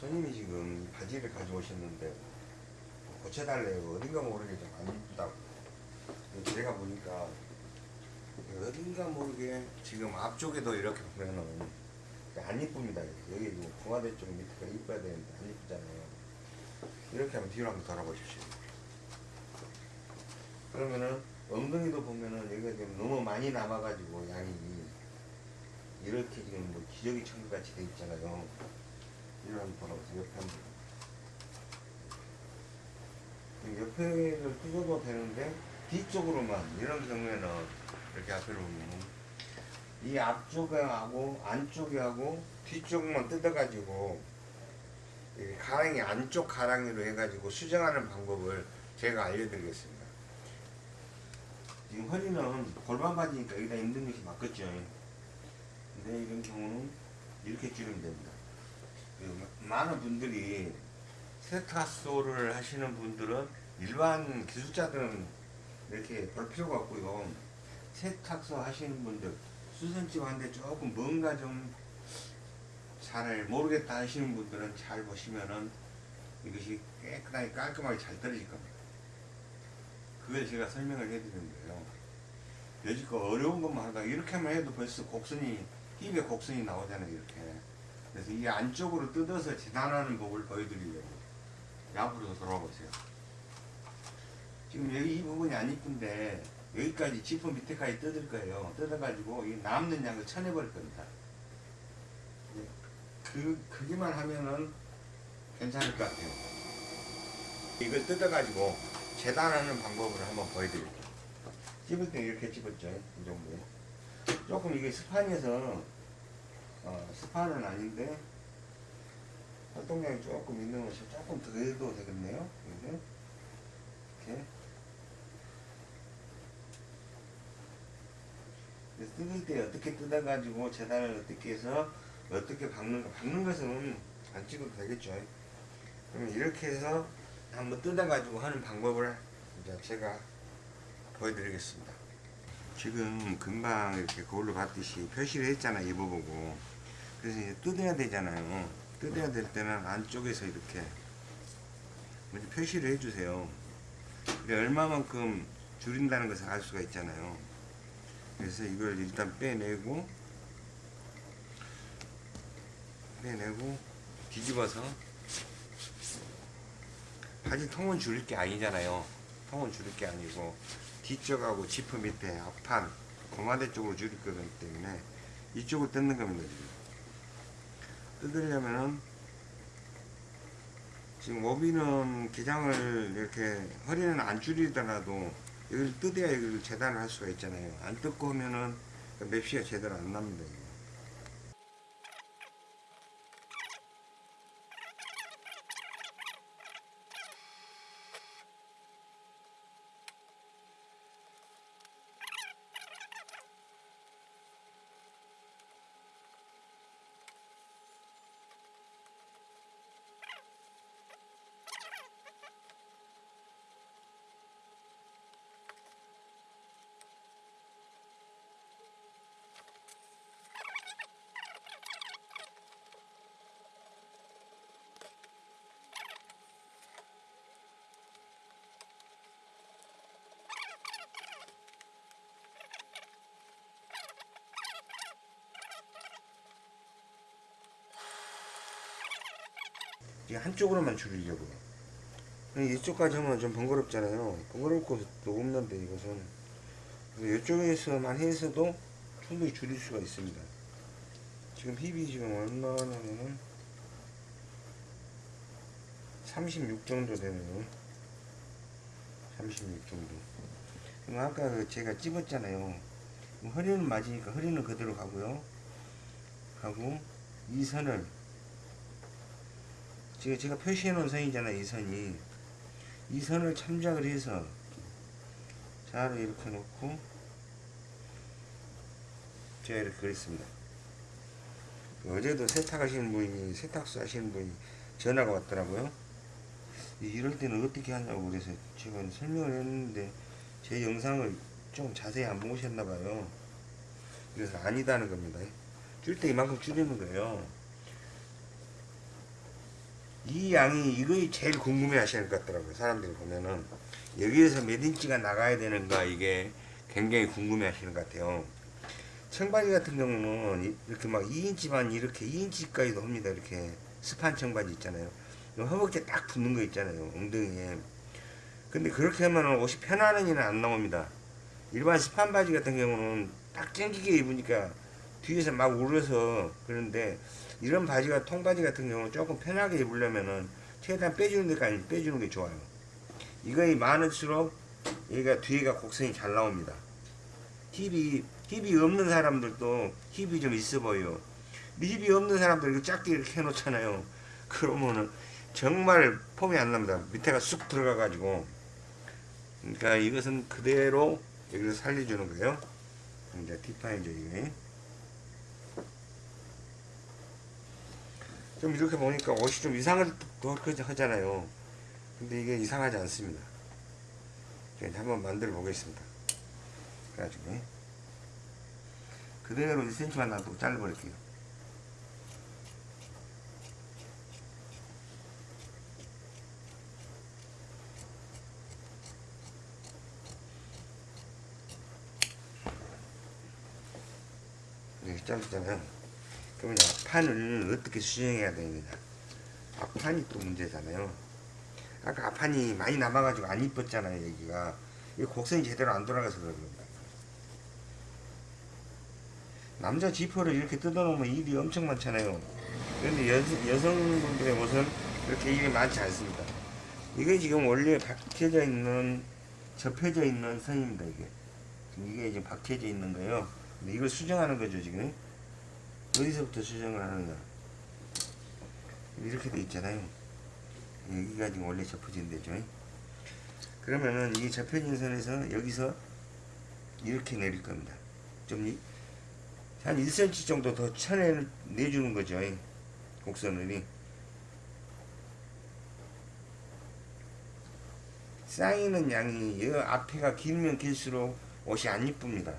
손님이 지금 바지를 가져오셨는데 고쳐달래요. 어딘가 모르게 좀 안 이쁘다고. 제가 보니까 어딘가 모르게 지금 앞쪽에도 이렇게 보면은 안 이쁩니다. 여기 뭐 공화대 쪽 밑에가 이뻐야 되는데 안 이쁘잖아요. 이렇게 하면 뒤로 한번 돌아보십시오. 그러면은 엉덩이도 보면은 여기가 지금 너무 많이 남아가지고 양이 이렇게 지금 뭐 기저귀 청결 같이 돼 있잖아요. 이런 돌아보세요. 옆에 한번. 옆에를 뜯어도 되는데 뒤쪽으로만 이런 경우에는 이렇게 앞으로 보면 이 앞쪽하고 안쪽하고 뒤쪽만 뜯어가지고 이 가랑이 안쪽 가랑이로 해가지고 수정하는 방법을 제가 알려드리겠습니다. 지금 허리는 골반 바지니까 여기다 힘든 것이 맞겠죠. 근데 이런 경우는 이렇게 줄이면 됩니다. 그 많은 분들이 세타소를 하시는 분들은 일반 기술자들은 이렇게 볼 필요가 없고요. 세탁소 하시는 분들 수선집 하는데 조금 뭔가 좀 잘 모르겠다 하시는 분들은 잘 보시면은 이것이 깨끗하게 깔끔하게 잘 떨어질 겁니다. 그걸 제가 설명을 해드리는 거예요. 여지껏 어려운 것만 하다가 이렇게만 해도 벌써 곡선이 힙에 곡선이 나오잖아요 이렇게 그래서 이 안쪽으로 뜯어서 재단하는 법을 보여드리려고 앞으로 돌아와 보세요. 지금 여기 이 부분이 안 이쁜데 여기까지 지퍼 밑에까지 뜯을 거예요. 뜯어가지고 이 남는 양을 쳐내버릴 겁니다. 네. 그, 그기만 하면은 괜찮을 것 같아요. 이걸 뜯어가지고 재단하는 방법을 한번 보여드릴게요. 찝을 때 이렇게 찝었죠 이 정도 조금 이게 스판에서 어, 스판은 아닌데 활동량이 조금 있는 것이 조금 더 해도 되겠네요. 이렇게. 이렇게 뜯을 때 어떻게 뜯어가지고 재단을 어떻게 해서 어떻게 박는가 박는 것은 안 찍어도 되겠죠. 그러면 이렇게 해서 한번 뜯어가지고 하는 방법을 이제 제가 보여드리겠습니다. 지금 금방 이렇게 거울로 봤듯이 표시를 했잖아 입어보고 그래서 이제 뜯어야 되잖아요. 뜯어야 될 때는 안쪽에서 이렇게 먼저 표시를 해주세요. 얼마만큼 줄인다는 것을 알 수가 있잖아요. 그래서 이걸 일단 빼내고 빼내고 뒤집어서 바지 통은 줄일 게 아니잖아요. 통은 줄일 게 아니고 뒤쪽하고 지퍼 밑에 앞판 고마대 쪽으로 줄일 거기 때문에 이쪽을 뜯는 겁니다 지금 뜯으려면은 지금 오비는 기장을 이렇게 허리는 안 줄이더라도 여기를 뜯어야 여기를 재단을 할 수가 있잖아요. 안 뜯고 하면은 맵시가 제대로 안 납니다 한쪽으로만 줄이려고요. 이쪽까지 하면 좀 번거롭잖아요. 번거로울 것도 없는데 이것은 이쪽에서만 해서도 충분히 줄일 수가 있습니다. 지금 힙이 지금 얼마냐면은 36 정도 되네요. 36 정도. 그럼 아까 그 제가 찝었잖아요. 허리는 맞으니까 허리는 그대로 가고요. 하고 이 선을 지금 제가 표시해 놓은 선이잖아요 이 선이. 이 선을 참작을 해서 자를 이렇게 놓고 제가 이렇게 그렸습니다. 어제도 세탁하시는 분이 세탁소 하시는 분이 전화가 왔더라고요. 이럴 때는 어떻게 하냐고 그래서 제가 설명을 했는데 제 영상을 좀 자세히 안 보셨나 봐요. 그래서 아니다는 겁니다. 줄때 이만큼 줄이는 거예요 이 양이 이거 제일 궁금해 하시는 것 같더라고요. 사람들이 보면은 여기에서 몇 인치가 나가야 되는가 이게 굉장히 궁금해 하시는 것 같아요. 청바지 같은 경우는 이- 이렇게 막 2인치만 이렇게 2인치까지도 합니다. 이렇게 스판 청바지 있잖아요. 이 허벅지에 딱 붙는 거 있잖아요. 엉덩이에. 근데 그렇게 하면 옷이 편안한 일은 안 나옵니다. 일반 스판 바지 같은 경우는 딱 땡기게 입으니까 뒤에서 막 울어서 그런데 이런 바지가 통바지 같은 경우는 조금 편하게 입으려면은 최대한 빼주는 데까지 빼주는 게 좋아요. 이거이 많을수록 얘가 뒤에가 곡선이 잘 나옵니다. 힙이 힙이 없는 사람들도 힙이 좀 있어 보여. 힙이 없는 사람들 이거 작게 이렇게 해놓잖아요. 그러면은 정말 폼이 안 납니다. 밑에가 쑥 들어가 가지고 그러니까 이것은 그대로 여기를 살려주는 거예요. 이제 디파인죠 이게. 좀 이렇게 보니까 옷이 좀 이상할 것 하잖아요. 근데 이게 이상하지 않습니다. 이제 한번 만들어 보겠습니다. 그래가지고 그대로 1cm만 놔두고 잘라버릴게요. 이렇게 잘랐잖아요. 그러면 앞판을 어떻게 수정해야 되느냐. 앞판이 또 문제잖아요. 아까 앞판이 많이 남아가지고 안 이뻤잖아요, 여기가. 이 곡선이 제대로 안 돌아가서 그런 겁니다. 남자 지퍼를 이렇게 뜯어놓으면 일이 엄청 많잖아요. 그런데 여, 여성분들의 옷은 그렇게 일이 많지 않습니다. 이게 지금 원래 박혀져 있는, 접혀져 있는 선입니다, 이게. 이게 지금 박혀져 있는 거예요. 근데 이걸 수정하는 거죠, 지금. 어디서부터 수정을 하느냐. 이렇게 돼 있잖아요. 여기가 지금 원래 접혀진 데죠. 그러면은 이 접혀진 선에서 여기서 이렇게 내릴 겁니다. 좀, 이- 한 1cm 정도 더 쳐내, 내주는 거죠. 곡선을. 쌓이는 양이 이 앞에가 길면 길수록 옷이 안 이쁩니다.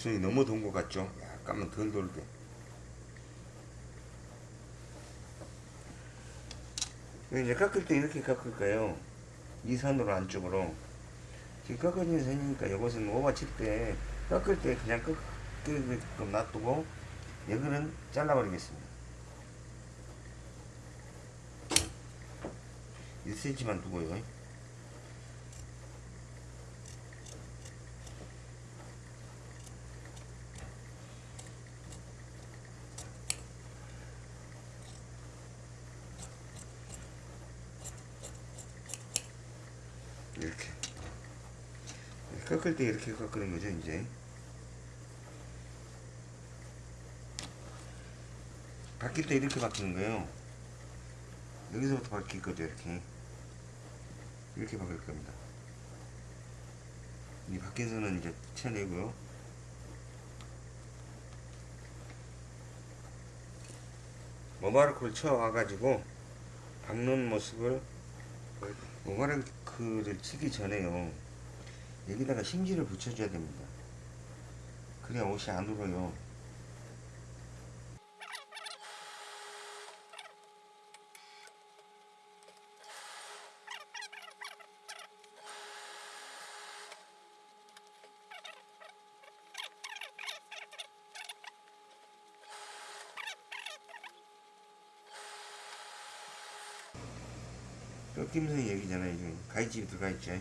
곡선이 너무 돈 것 같죠? 약간만 덜 돌게. 이제 깎을 때 이렇게 깎을 거예요. 이 선으로 안쪽으로. 지금 깎아진 선이니까 이것은 오버 칠 때 깎을 때 그냥 깎게끔 놔두고 여기는 잘라버리겠습니다. 1cm만 두고요. 이렇게. 깎을 때 이렇게 깎는 거죠 이제. 바뀔 때 이렇게 바뀌는 거예요. 여기서부터 바뀔 거죠 이렇게. 이렇게 바뀔 겁니다. 이 선은 이제 쳐내고요. 모바르크를 쳐와가지고 박는 모습을 모바르크를 치기 전에요. 여기다가 심지를 붙여줘야 됩니다. 그래야 옷이 안 울어요 꺾임선이 여기잖아요 지금 가위집이 들어가 있죠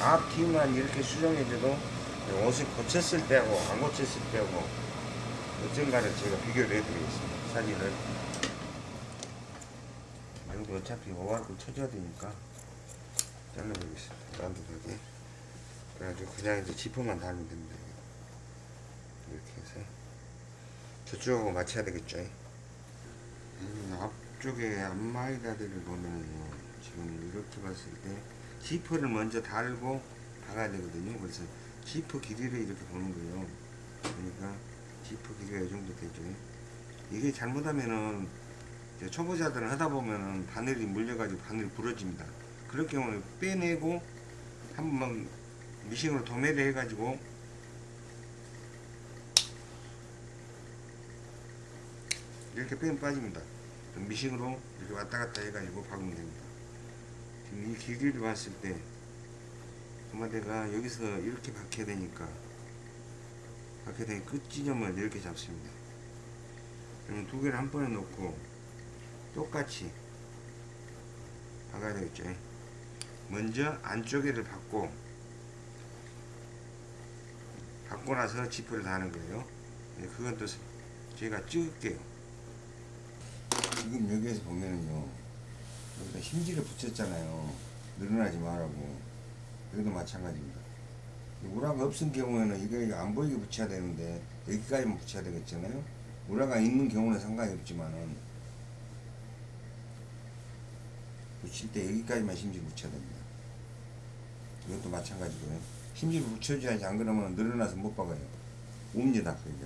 앞뒤만 이렇게 수정해줘도 옷을 고쳤을 때하고 안 고쳤을 때하고 어쩐가를 제가 비교를 해드리겠습니다 사진을. 여기 어차피 오var을 쳐줘야 되니까 잘라보겠습니다 딴듯하게. 그래가지고 그냥 이제 지퍼만 달면 됩니다 이렇게 해서 저쪽하고 맞춰야 되겠죠 음, 앞쪽에 앞마이다리를 보면은 지금 이렇게 봤을 때 지퍼를 먼저 달고 박아야 되거든요. 그래서 지퍼 길이를 이렇게 보는 거예요. 그러니까 지퍼 길이가 이 정도 되죠. 이게 잘못하면은 초보자들은 하다 보면은 바늘이 물려가지고 바늘이 부러집니다. 그럴 경우는 빼내고 한번 미싱으로 도매를 해가지고 이렇게 빼면 빠집니다. 미싱으로 이렇게 왔다 갔다 해가지고 박으면 됩니다. 지금 이 길이를 봤을 때 도마대가 여기서 이렇게 박혀야 되니까 박혀야 되니까 끝 지점을 이렇게 잡습니다. 그러면 두 개를 한 번에 놓고 똑같이 박아야 되겠죠. 먼저 안쪽에를 박고 박고 나서 지퍼를 다는 거예요. 네, 그건 또 제가 찍을게요. 지금 여기에서 보면은요. 여기다 힘지를 붙였잖아요. 늘어나지 말라고. 여기도 마찬가지입니다. 우라가 없은 경우에는 이거 안 보이게 붙여야 되는데 여기까지만 붙여야 되겠잖아요. 우라가 있는 경우는 상관이 없지만은 붙일 때 여기까지만 심지 붙여야 됩니다. 이것도 마찬가지고요. 심지를 붙여줘야지 안 그러면 늘어나서 못 박아요. 옵니다 그게.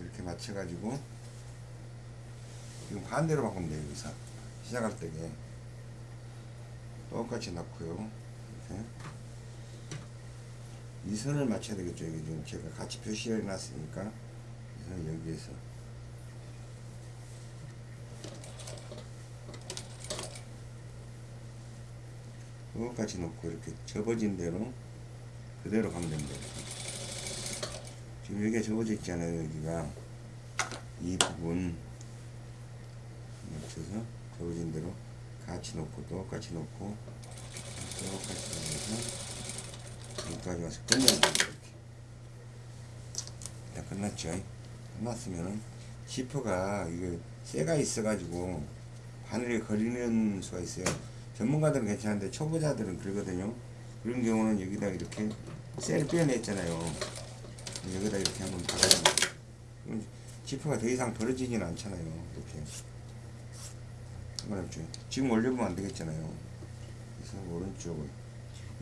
이렇게 맞춰가지고 지금 반대로 바꾸면 돼요 여기서 시작할 때게 똑같이 넣고요. 이렇게 이 선을 맞춰야 되겠죠. 이게 지금 제가 같이 표시해 놨으니까 이 선을 여기에서 똑같이 놓고 이렇게 접어진 대로 그대로 가면 됩니다. 지금 여기가 접어져 있잖아요. 여기가 이 부분 맞춰서 접어진 대로 같이 놓고 똑같이 놓고 똑같이 놓어서 여기까지 와서 끝내야 됩니다. 이렇게. 다 끝났죠. 끝났으면은 시퍼가 이게 쇠가 있어가지고 바늘에 걸리는 수가 있어요. 전문가들은 괜찮은데 초보자들은 그러거든요. 그런 경우는 여기다 이렇게 쇠를 빼냈잖아요. 여기다 이렇게 한번. 그럼 지퍼가 더 이상 벌어지지는 않잖아요. 이렇게. 상관없죠. 지금 올려보면 안 되겠잖아요. 그래서 오른쪽을.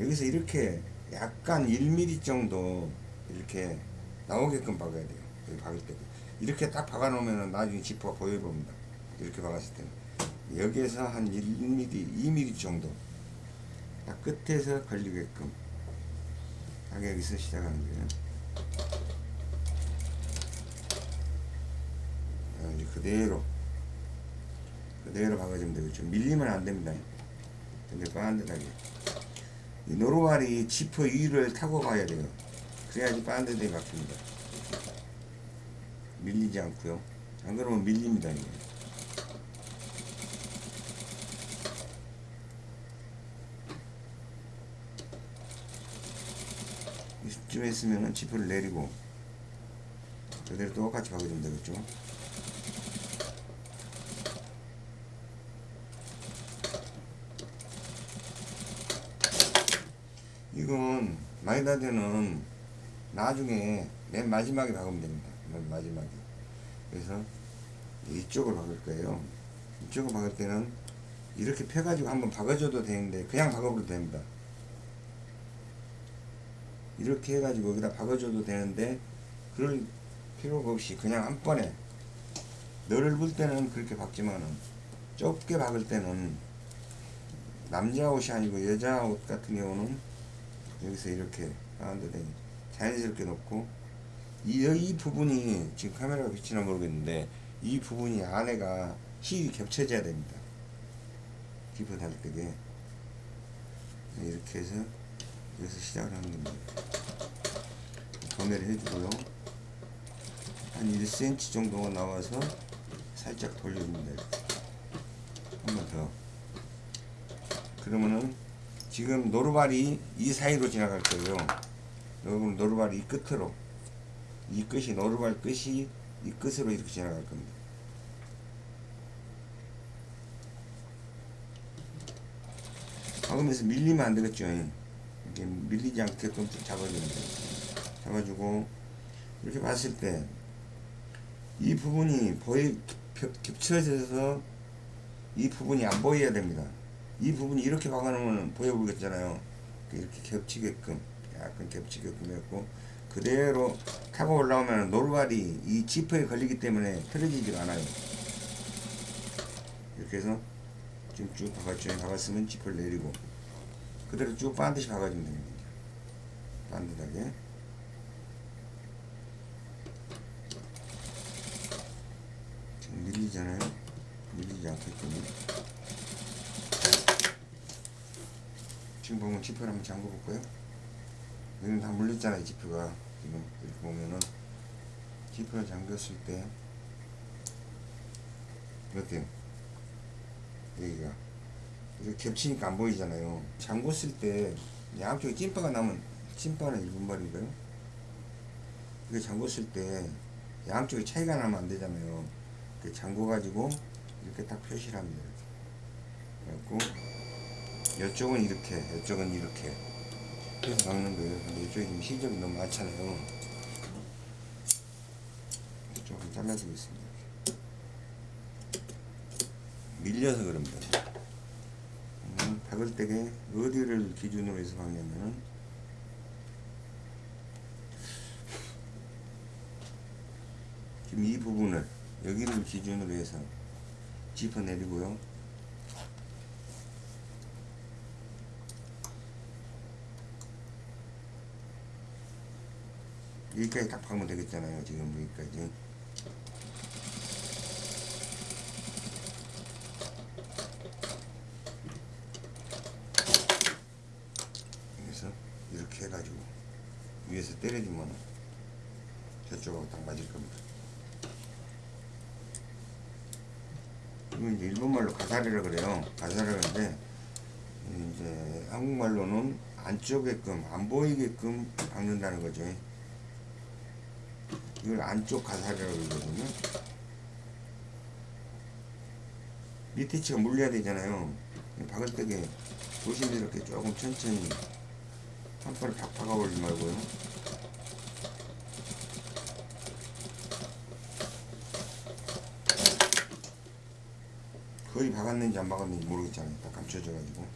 여기서 이렇게 약간 1mm 정도 이렇게 나오게끔 박아야 돼요. 여기 박을 때. 이렇게 딱 박아놓으면 나중에 지퍼가 보여 봅니다. 이렇게 박았을 때는. 여기에서 한 1mm, 2mm 정도. 딱 끝에서 걸리게끔. 딱 여기서 시작하는 거예요. 그대로. 그대로 박아주면 되겠죠. 밀리면 안 됩니다. 근데 반듯하게. 이 노루발이 지퍼 위를 타고 가야 돼요. 그래야지 반듯하게 박힙니다. 밀리지 않고요. 안 그러면 밀립니다. 이게. 이쯤 했으면 지퍼를 내리고 그대로 똑같이 박아주면 되겠죠. 이건 마이다드는 나중에 맨 마지막에 박으면 됩니다. 맨 마지막에. 그래서 이쪽을 박을 거예요. 이쪽을 박을 때는 이렇게 펴가지고 한번 박아줘도 되는데 그냥 박아버려도 됩니다. 이렇게 해가지고 여기다 박아줘도 되는데 그럴 필요가 없이 그냥 한 번에 넓을 때는 그렇게 박지만은 좁게 박을 때는 남자 옷이 아니고 여자 옷 같은 경우는 여기서 이렇게 가운데 자연스럽게 놓고 이, 이 부분이 지금 카메라가 비치나 모르겠는데 이 부분이 안에가 힐이 겹쳐져야 됩니다. 기포 달 때게 이렇게 해서 여기서 시작을 하는 겁니다. 도매를 해주고요. 한 1cm 정도가 나와서 살짝 돌려줍니다. 이렇게. 한번 더. 그러면은 지금 노루발이 이 사이로 지나갈 거예요. 여러분 노루발이 이 끝으로 이 끝이 노루발 끝이 이 끝으로 이렇게 지나갈 겁니다. 박으면서 밀리면 안 되겠죠. 이렇게 밀리지 않게끔 잡아주면 돼요. 잡아주고 이렇게 봤을 때 이 부분이 보이 겹- 겹쳐져서 이 부분이 안 보여야 됩니다. 이 부분이 이렇게 박아놓으면 보여보겠잖아요. 이렇게 겹치게끔 약간 겹치게끔 했고 그대로 타고 올라오면 노루발이 이 지퍼에 걸리기 때문에 틀어지지가 않아요. 이렇게 해서 지금 쭉 박았죠. 박았으면 지퍼를 내리고 그대로 쭉 반드시 박아주면 됩니다. 반듯하게 지금 밀리잖아요. 밀리지 않게끔 지금 보면 지퍼를 한번 잠궈 볼까요? 여기는 다 물렸잖아요 지퍼가 지금 이렇게 보면은 지퍼를 잠겼을 때 어때요? 여기가 이렇게 겹치니까 안 보이잖아요 잠궜을 때 양쪽에 찐빠가 나면 찐빠는 일분 말인가요? 이게 잠궜을 때 양쪽에 차이가 나면 안 되잖아요 이렇게 잠궈 가지고 이렇게 딱 표시를 합니다 이렇게. 그래갖고 이쪽은 이렇게 이쪽은 이렇게. 해서 막는 거예요. 근데 이쪽에 지금 실적이 너무 많잖아요. 조금 잘라주겠습니다. 밀려서 그럽니다. 음, 박을 때게 어디를 기준으로 해서 박냐면은 지금 이 부분을 여기를 기준으로 해서 짚어 내리고요 여기까지 딱 박으면 되겠잖아요 지금. 여기까지 그래서 이렇게 해가지고 위에서 때려주면 저쪽하고 딱 맞을 겁니다. 이건 이제 일본말로 가사리라 그래요. 가사리라는데 이제 한국말로는 안쪽에끔 안 보이게끔 박는다는 거죠 이걸 안쪽 가사리라고 그러거든요. 밑에 치가 물려야 되잖아요. 박을 때게 조심스럽게 조금 천천히 한 번에 팍 박아버리지 말고요. 거의 박았는지 안 박았는지 모르겠잖아요 딱 감춰져 가지고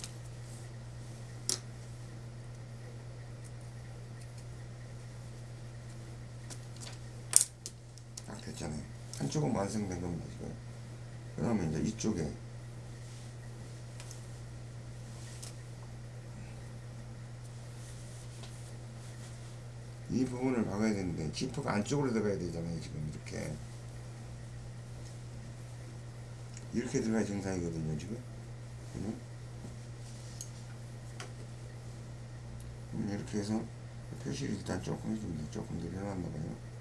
딱 됐잖아요 한쪽은 완성된 겁니다 지금 그 다음에 이제 이쪽에 이 부분을 박아야 되는데 지퍼가 안쪽으로 들어가야 되잖아요 지금 이렇게. 이렇게 들어가야 정상이거든요 지금. 음, 이렇게 해서 표시를 일단 조금 해줍니다. 조금 내려놨나 봐요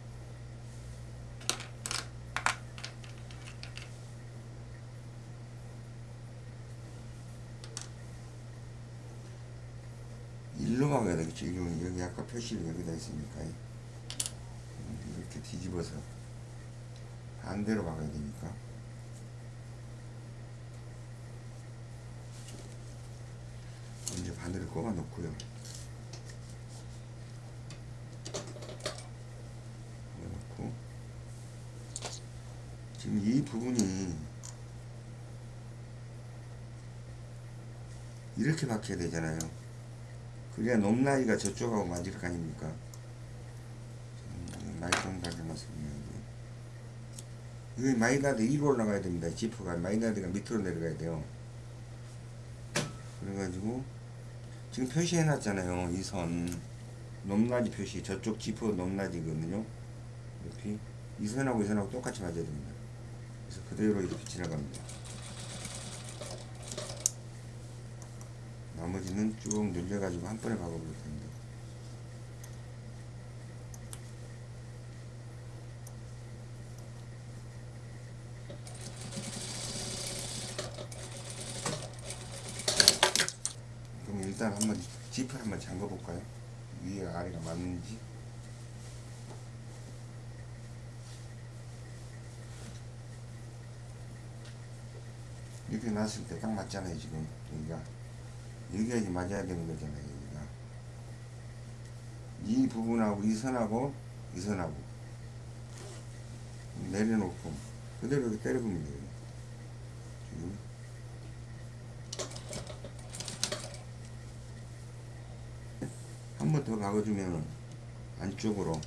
일로 막아야 되겠죠. 여기, 여기 아까 표시를 여기다 했으니까. 음, 이렇게 뒤집어서 반대로 막아야 되니까. 이제 바늘을 꼽아 놓고요. 놓고 지금 이 부분이 이렇게 박혀야 되잖아요. 그래야 높낮이가 저쪽하고 맞을 거 아닙니까? 말씀 가져놨습니다. 이게 마이나드 위로 올라가야 됩니다. 지프가 마이나드가 밑으로 내려가야 돼요. 그래가지고 지금 표시해 놨잖아요. 이 선 높낮이 표시 저쪽 지프 높낮이거든요. 이렇게 이 선하고 이 선하고 똑같이 맞아야 됩니다. 그래서 그대로 이렇게 지나갑니다. 나머지는 쭉 늘려가지고 한 번에 박아볼 텐데. 그럼 일단 한번 지퍼 한번 잠궈 볼까요? 위에 아래가 맞는지. 이렇게 놨을 때 딱 맞잖아요 지금 여기가 여기가 이제 맞아야 되는 거잖아요. 여기가. 이 부분하고 이 선하고 이 선하고 내려놓고 그대로 이렇게 때려보면 돼요. 한번 더 박아주면 안쪽으로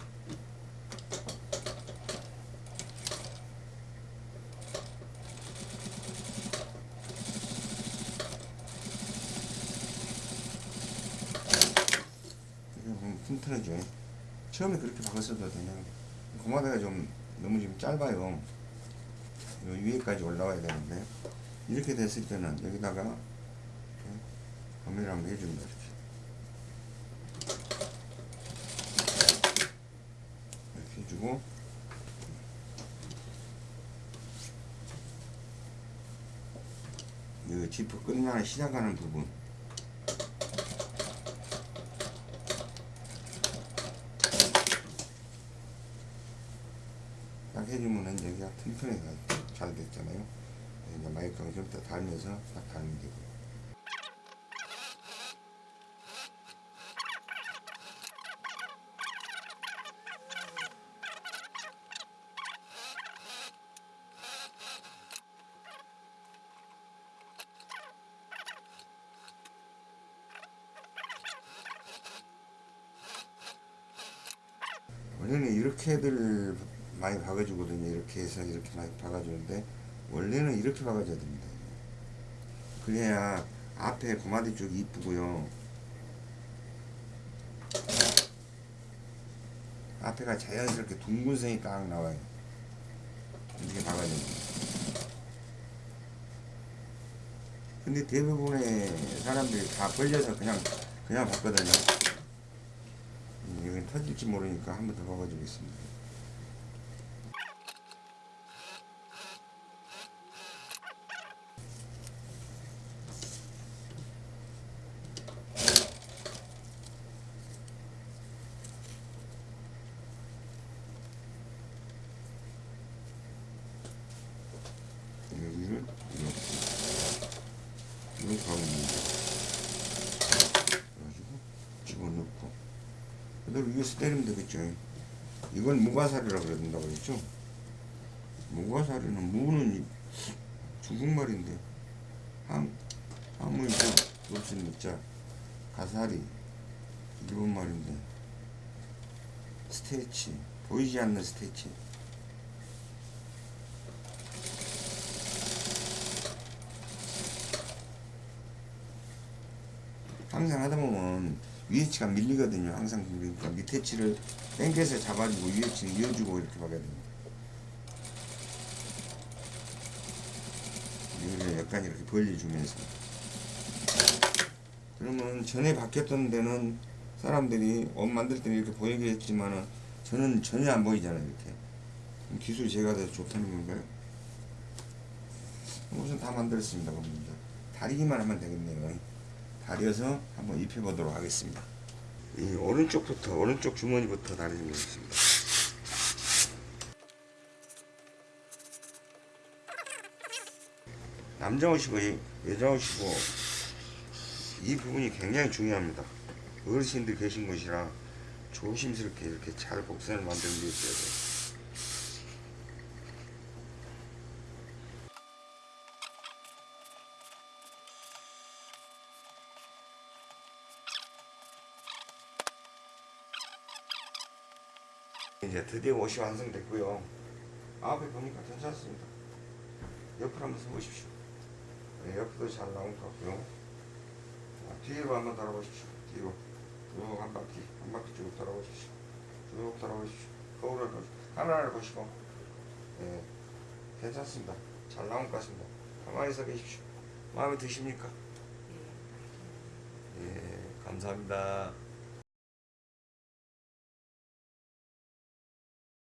튼튼하죠. 처음에 그렇게 박았어도 그냥 고마다가 좀 너무 지금 짧아요. 요 위에까지 올라와야 되는데 이렇게 됐을 때는 여기다가 범위를 한번 해줍니다. 이렇게 이렇게 해주고 이 지퍼 끝나는 시작하는 부분 딱 튼튼하게 잘 됐잖아요. 이제 마이크가 좀 더 달면서 딱 달면 되고. 원래는 이렇게들 많이 박아주거든요. 이렇게 해서 이렇게 많이 박아주는데 원래는 이렇게 박아줘야 됩니다. 그래야 앞에 고마디 쪽이 이쁘고요. 앞에가 자연스럽게 둥근 선이 딱 나와요. 이렇게 박아야 됩니다. 근데 대부분의 사람들이 다 벌려서 그냥 그냥 봤거든요. 이건 터질지 모르니까 한 번 더 박아주겠습니다. 여기를 이렇게 이렇게 하면 됩니다. 그래가지고 집어넣고 위에서 때리면 되겠죠. 이건 무가살이라고 그런다고 그랬죠. 무가살이는 무는 이- 중국말인데 함 함의 무 없인 무자 가사리 일본 말인데 스테이치 보이지 않는 스테이치 항상 하다 보면 위에 치가 밀리거든요. 항상 그러니까 밑에 치를 땡겨서 잡아주고 위에 치는 이어주고 이렇게 됩니다. 이거를 약간 이렇게 벌려주면서 그러면 전에 박혔던 데는 사람들이 옷 만들 때는 이렇게 보이게 했지만은 저는 전혀 안 보이잖아요 이렇게 기술이 제가 더 좋다는 건가요? 우선 다 만들었습니다 그럼 이제 다리기만 하면 되겠네요 다려서 한번 입혀보도록 하겠습니다. 이 오른쪽부터 오른쪽 주머니부터 다리는 거겠습니다. 남자 옷이고 여자 옷이고 이 부분이 굉장히 중요합니다. 어르신들 계신 곳이라 조심스럽게 이렇게 잘 곡선을 만드는 게 있어야 돼요. 이제 드디어 옷이 완성됐고요. 앞에 보니까 괜찮습니다. 옆을 한번 써보십시오. 네, 옆도 잘 나온 것 같고요. 자, 뒤로 한번 돌아보십시오. 뒤로 쭉한 바퀴, 한 바퀴 쭉 돌아보십시오. 쭉 돌아보십시오. 거울을 보시고, 카메라를 보시고, 네, 괜찮습니다. 잘 나온 것 같습니다. 가만히 서 계십시오. 마음에 드십니까? 예, 감사합니다.